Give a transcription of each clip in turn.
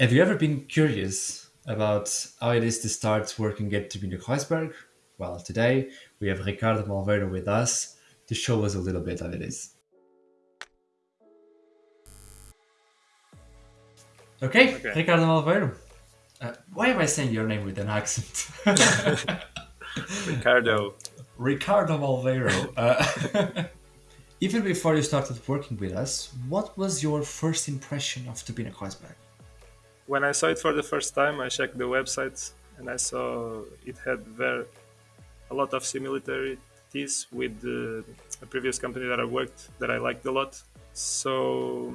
Have you ever been curious about how it is to start working at Turbine Kreuzberg? Well, today we have Ricardo Malveiro with us to show us a little bit of it is. Okay, okay. Ricardo Malveiro. Uh, why am I saying your name with an accent? Ricardo. Ricardo Malveiro. Uh, even before you started working with us, what was your first impression of Turbine Kreuzberg? When I saw it for the first time, I checked the website and I saw it had very a lot of similarities with the, the previous company that I worked that I liked a lot. So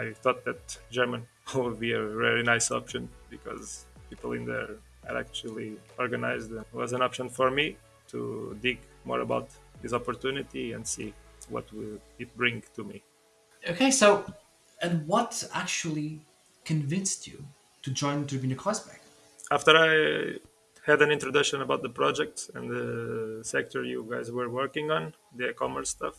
I thought that German would be a very nice option because people in there are actually organized. It was an option for me to dig more about this opportunity and see what will it bring to me. Okay, so and what actually convinced you to join Turbine Kreuzberg? After I had an introduction about the project and the sector you guys were working on, the e-commerce stuff,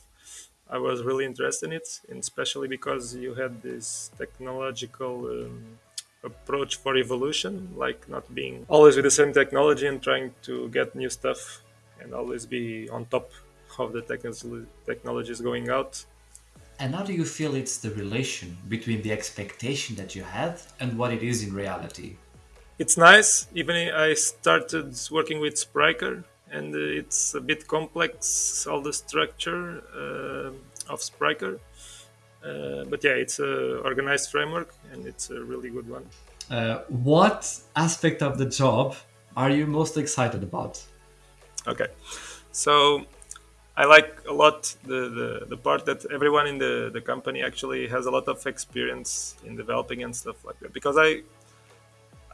I was really interested in it, especially because you had this technological um, approach for evolution, like not being always with the same technology and trying to get new stuff and always be on top of the technologies going out and how do you feel it's the relation between the expectation that you had and what it is in reality? It's nice. Even I started working with Spryker, and it's a bit complex, all the structure uh, of Spryker. Uh, but yeah, it's an organized framework, and it's a really good one. Uh, what aspect of the job are you most excited about? Okay, so I like a lot the, the, the part that everyone in the, the company actually has a lot of experience in developing and stuff like that. Because I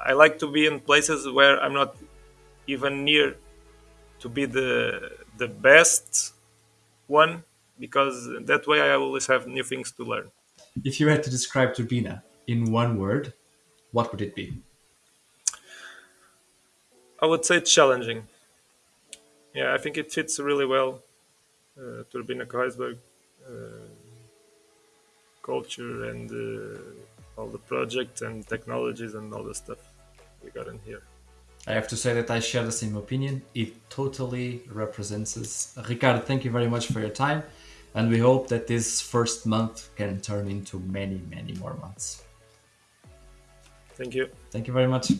I like to be in places where I'm not even near to be the the best one because that way I always have new things to learn. If you had to describe Turbine in one word, what would it be? I would say challenging. Yeah, I think it fits really well uh, Turbine uh, culture and uh, all the projects and technologies and all the stuff we got in here. I have to say that I share the same opinion. It totally represents us. Ricardo, thank you very much for your time. And we hope that this first month can turn into many, many more months. Thank you. Thank you very much.